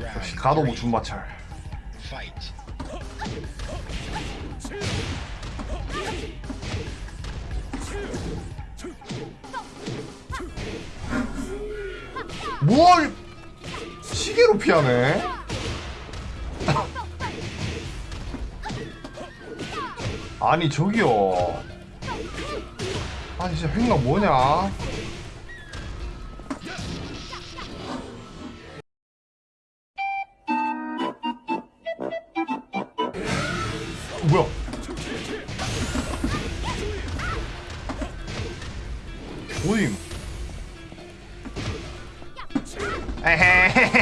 역시 가도부 준마찰. Fight. 뭘 시계로 피하네? 아니 저기요. 아니 진짜 횡가 뭐냐 뭐야? 뭐임. 에헤헤헤